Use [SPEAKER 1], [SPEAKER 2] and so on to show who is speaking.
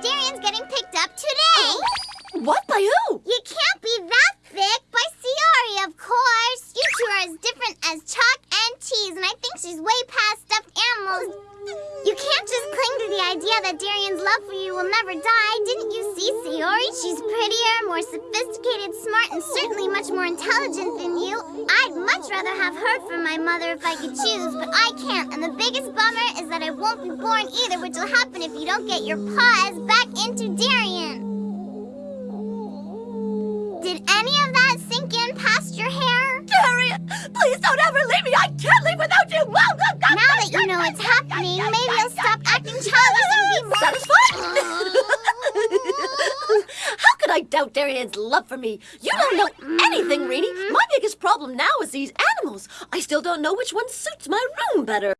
[SPEAKER 1] Darien's getting picked up today. Oh?
[SPEAKER 2] What? By who?
[SPEAKER 1] You can't be that thick. By Saori, of course. You two are as different as chalk and cheese, and I think she's way past stuffed animals. You can't just cling to the idea that Darien's love for you will never die. Didn't you see Saori? She's prettier, more sophisticated, smart, and certainly much more intelligent than you. I'd much rather have her for my mother if I could choose, but I can't. And the biggest bummer is that I won't be born either, which will happen if you don't get your paws back into Darien. Did any of that sink in past your hair?
[SPEAKER 2] Darien, please don't ever leave me. I can't leave without you. Now that you know it's happening, maybe you'll stop acting childish and be more... Satisfied? How could I doubt Darien's love for me? You don't know mm-hmm. anything, Reenie. Problem now is these animals. I still don't know which one suits my room better.